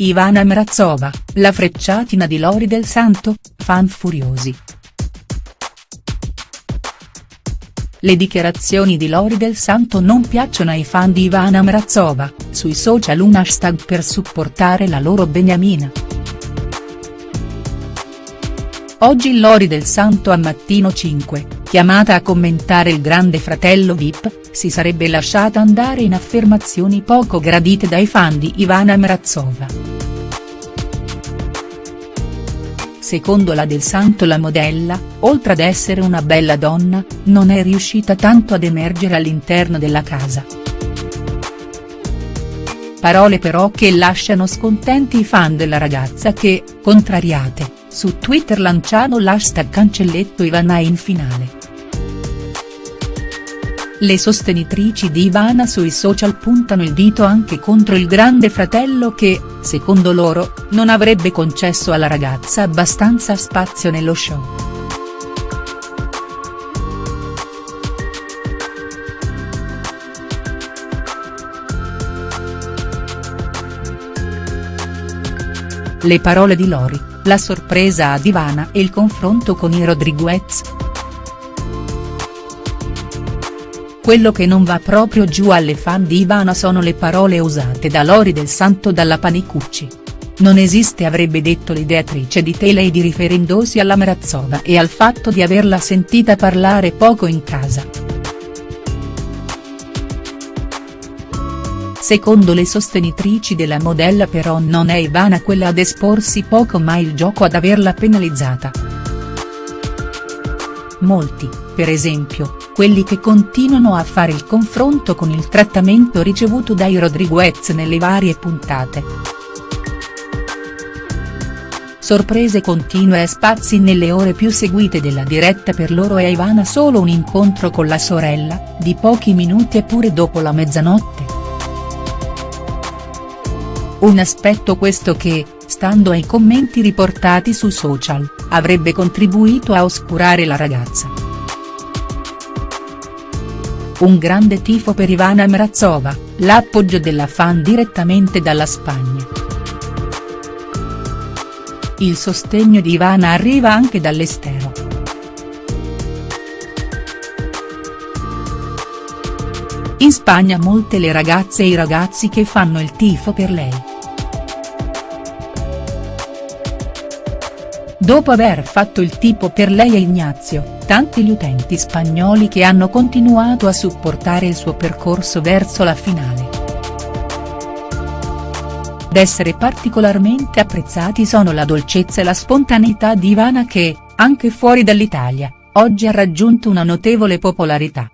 Ivana Mrazova, la frecciatina di Lori del Santo, fan furiosi. Le dichiarazioni di Lori del Santo non piacciono ai fan di Ivana Mrazova, sui social un hashtag per supportare la loro beniamina. Oggi Lori del Santo a Mattino 5, chiamata a commentare il grande fratello Vip, si sarebbe lasciata andare in affermazioni poco gradite dai fan di Ivana Mrazova. Secondo la Del Santo la modella, oltre ad essere una bella donna, non è riuscita tanto ad emergere all'interno della casa. Parole però che lasciano scontenti i fan della ragazza che, contrariate, su Twitter lanciano l'hashtag cancelletto Ivana in finale. Le sostenitrici di Ivana sui social puntano il dito anche contro il grande fratello che, secondo loro, non avrebbe concesso alla ragazza abbastanza spazio nello show. Le parole di Lori, la sorpresa ad Ivana e il confronto con i Rodriguez. Quello che non va proprio giù alle fan di Ivana sono le parole usate da Lori del Santo dalla Panicucci. Non esiste avrebbe detto l'ideatrice di Telei riferendosi alla Mrazova e al fatto di averla sentita parlare poco in casa. Secondo le sostenitrici della modella però non è Ivana quella ad esporsi poco ma il gioco ad averla penalizzata. Molti, per esempio, quelli che continuano a fare il confronto con il trattamento ricevuto dai Rodriguez nelle varie puntate. Sorprese continue e spazi nelle ore più seguite della diretta per loro e Ivana solo un incontro con la sorella, di pochi minuti eppure dopo la mezzanotte. Un aspetto questo che, stando ai commenti riportati su social, avrebbe contribuito a oscurare la ragazza. Un grande tifo per Ivana Mrazova, l'appoggio della fan direttamente dalla Spagna. Il sostegno di Ivana arriva anche dall'estero. In Spagna molte le ragazze e i ragazzi che fanno il tifo per lei. Dopo aver fatto il tipo per lei e Ignazio, tanti gli utenti spagnoli che hanno continuato a supportare il suo percorso verso la finale. Ad essere particolarmente apprezzati sono la dolcezza e la spontaneità di Ivana che, anche fuori dall'Italia, oggi ha raggiunto una notevole popolarità.